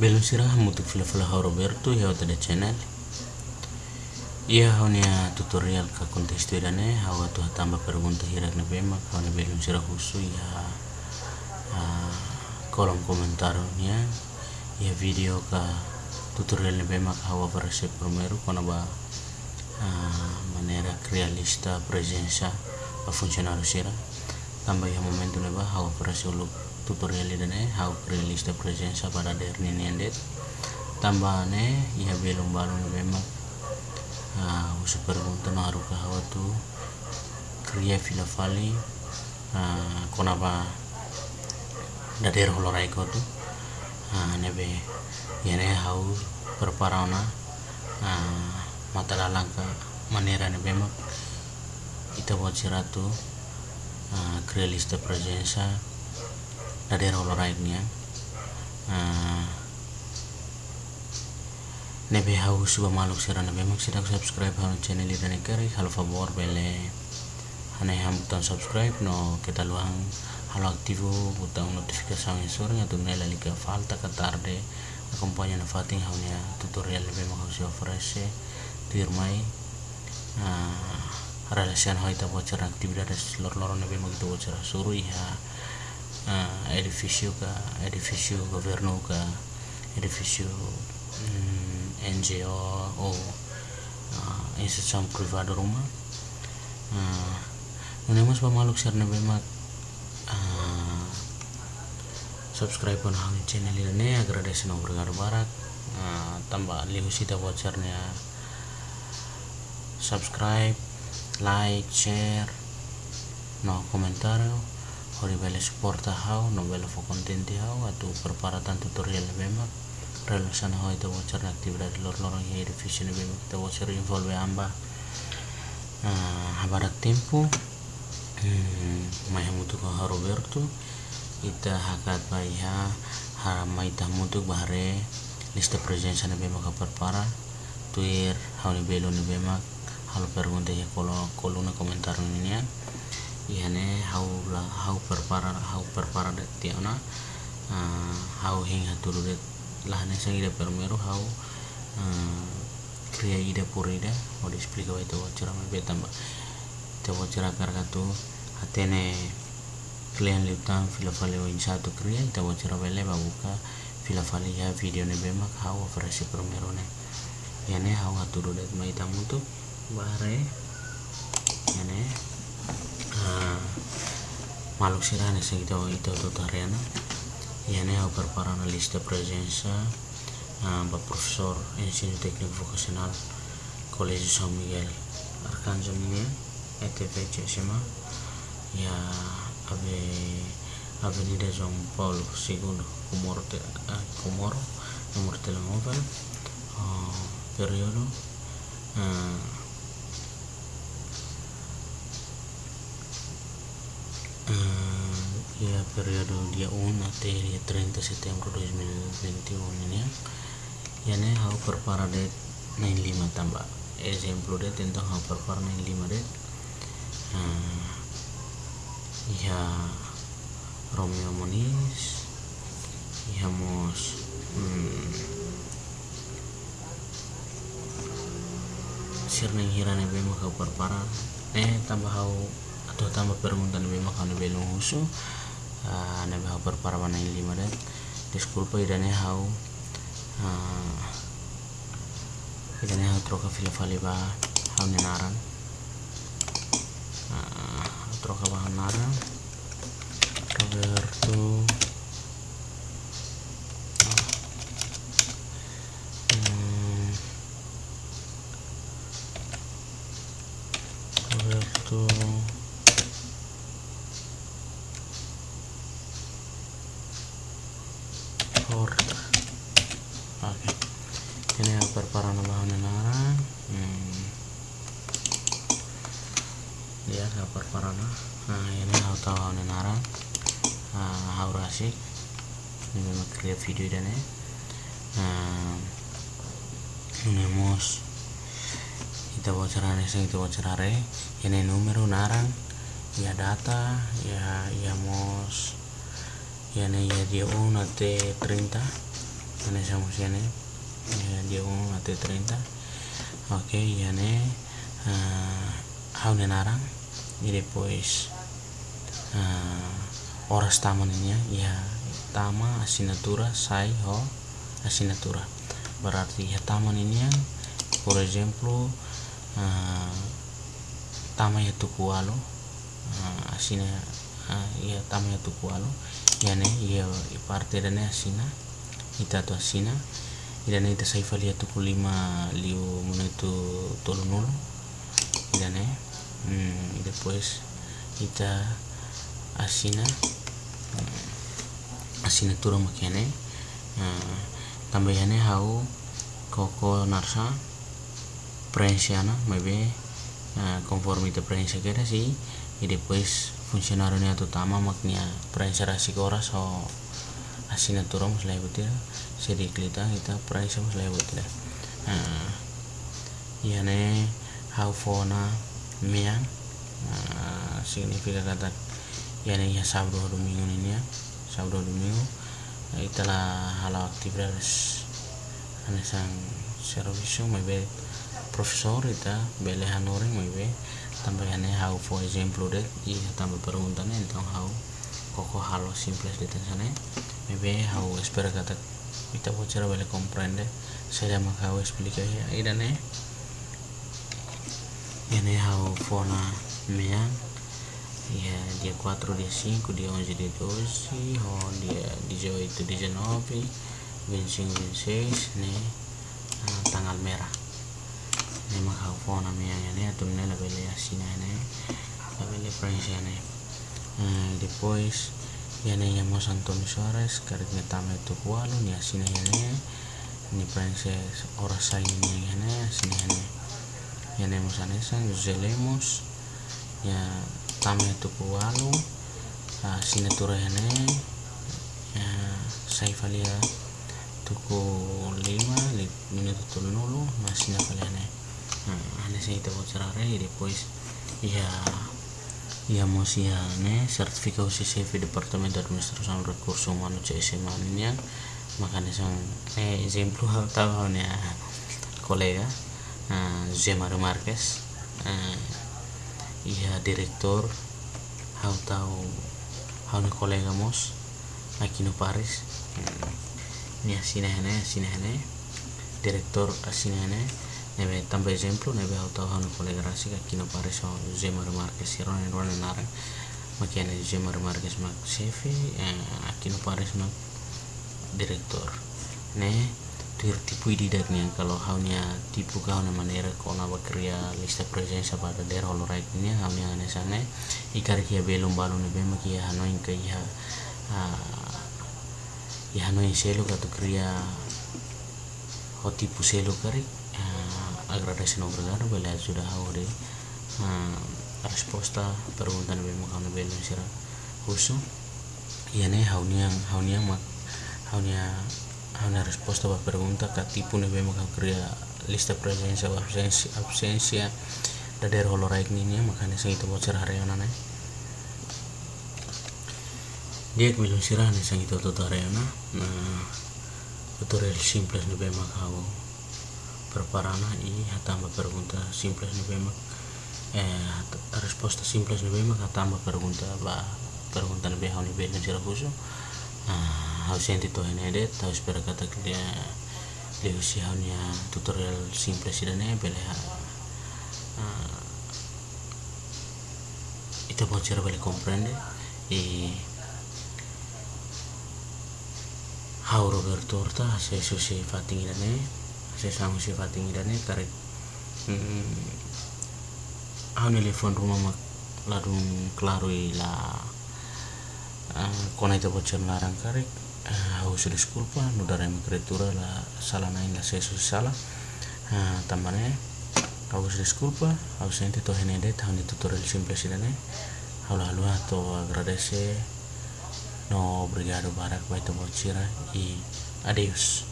Belum fila ha Roberto ya wata da channel. Ia haunya tutorial ka kontes tu dane hawa tu tambah pergunta hirak na bema hawa belum sirah husu ya kolom komentarnya ya video ka tutorial na bema hawa versi primero kona ba manera realista presenza a funcionário sira tambah ya momento ne ba hawa uluk tutorial idane how release the presenza pada derni tambah tambahane ya belum baru memang. Uh, usu pergunta no haruka hawa tu kriya fila fali uh, konaba dader holorai ko tu uh, nebe yane hau perparana uh, mata lalangka manera ne bema ita buat siratu uh, kriya lista presenza daerah olahraga uh, nebe hau suba maluk sira nebe subscribe hau channel ida ne kari halo favor bele. Hane ham buton subscribe no kita luang halo aktivo butang notifikasi yang sore atau nela lika falta ka tarde acompanha na fating hau nia tutorial nebe mak hau ofrece tirmai uh, relasian hau ita bocor aktivitas lor-lor nebe mak itu bocor suruh ya uh, edifício ka edifício governo ka edifício um, NGO ou uh, instituição privada rumah. Uh, nunemos pamaluk share na bema uh, subscribe pun hang channel ini agar ada senang bergar barat. Uh, tambah lihu sita share-nya. Subscribe like share no komentar Hori bele supporta hau, no bele fo kontenti hau, atu perparatan tutorial bema. Relasan hau itu wajar aktivitas lor lorong ya divisi bema kita wajar involve amba. habarat tempo, hmm, mai mutu ko Roberto, ita hakat baiha haramai ta mutu bahare lista presensa na bema ka perpara. Tuir hau ni belo ni bema halo pergunta ya kalau koluna komentar ya ihane hau la hau perpara hau perpara tiana uh, hau hing haturu de lahane sang ida permeru hau uh, kriya ida purida o de explica itu wachara me betamba te wachara kargatu hatene klian liutan filafale o insatu kriya ita bele babuka filafale ya video ne bema hau operasi permeru ne. Yane hau haturu de maitamutu bare yane maluk sirane sa ito ito tutariana iane au preparando lista presença uh, ba professor ensino técnico vocacional Colégio São Miguel. Arcanjo Mineiro ETV Cesima ya ave Avenida João Paulo II Comoro, uh, Comoro nomor telemóvel período uh, periode dia 1 até dia 30 setembro 2021 ini ya hau perpara det 95 tambah. Exemplo det tentang hau perpara 95 det uh, ya Romeo Moniz ya mos hmm, sirneng hirane bema hau perpara eh tambah hau atau tambah permuntan bema kau belum husu uh, nabi hau perparawan yang lima dan disculpa idane hau. Uh, idane hau troka fila fali ba hau nenaran uh, troka ba naran. Roberto Roberto Horta oke ini apa para bahan nara hmm. Dia apa para nah ini hau tahu nara hau rasik ini memang create video dan ya nah ini mus. Kita bocoran kita bocoran ini numero narang. Ya data ya ya mos ya ne ya dia 1 até 30 ane sama sini ya, dia umum atau 30 oke ya ne uh, hau narang e depois uh, horas taman ini ya tama assinatura sai ho assinatura berarti ya taman ini por exemplo uh, tama ya tukualo uh, asina uh, ya tama ya tukualo ya ne ya parte da ne asina ita to asina ida ne ita sai falia tuku lima liu monetu tolu nulu. Ida y después ita asina uh, assinatura makene uh, tambayane hau koko narsa prensiana maybe uh, conforme te prensa kera si y después funcionario ni utama maknya prensa rasi horas o assinatura mas lai butir sedi klita kita prensa mas lai butir uh, yane hau fona miang uh, significa kata yani ya sabdo domingo ini ya. Sábado domingo. Italah hal actividades anesan servicio muy be profesor ita bele hanore muy be tambah ane how for example det i tambah perguntan então how koko halo simples de tensane muy be how espera kata ita bocera bele comprende saya llama how explica ya. Idane ane how fona meang. Ya dia 4 dia 5 dia 11 dia 12 oh dia 18 19 25 26 nih uh, tanggal merah. Ini maka phone namanya ini atau ini la belle asina ini. La belle prensa ini. Uh, depois ya yang mau Antonio Suarez karena tama itu kualo nih asina ini. Ini prensa ora sai ini ini asina ini ya nih mau sanesan Jose Lemos ya tame tuku walu uh, sinatura hene ya sai falia tuku lima li minuto tulu nulu masih falia ne uh, ane sai te cerare e depois ya ya mosia ne sertifikat UCCV Departamento Administração Recursos Humanos CSM ini makanya sang eh exemplo tahu ne kolega uh, Zemar Marquez. Uh, iya direktur hau tahu hau ni kolega mos no Paris. Ni asina hene asina hene. Direktur asina hene. Nebe tambah exemplo nebe hau tahu hau ni kolega rasi no Paris o Zemar Marquez siron en ron narang makiana Zemar Marquez mak aquí no Paris mak direktur ne dir tipu di dagnya kalau haunya tipu kau na manera kau na bakria lista presensa pada der holo right ni haunya ane sana ikar kia belum balu ne bema kia hanoi ke ya ya hanoi selo katu kria ho tipu selo kari agradasi no bergara bela sudah hau de resposta perguntan bema kau na belum sira husu iya ne haunya haunya mak haunya una risposta a pergunta ka tipo ne vemos que crea lista presença ou absência absência da der holoraik ni makanya sang itu ona ne dia belum sirah ne sang itu tutorial na tutorial simples ne vemos kau preparana i hatamba pergunta simples ne vemos eh risposta simples ne vemos hatamba pergunta ba pergunta ne behau ne belum sirah khusus ausente to henede tau espera kata dia leusi haunya tutorial simple sidane bele ha uh, ita bocor bele comprende e hau Roberto Horta se so se fating idane se sangu se fating idane tarik hmm, hau rumah mak ladung klarui la uh, kona ita bocor larang karik uh, sudah disculpa no daremo creatura la sala nain la sesu sala tambane sudah disculpa ausente to henede tahun tutorial simple sidane halu halu to agradece no obrigado barak baita bocira e adeus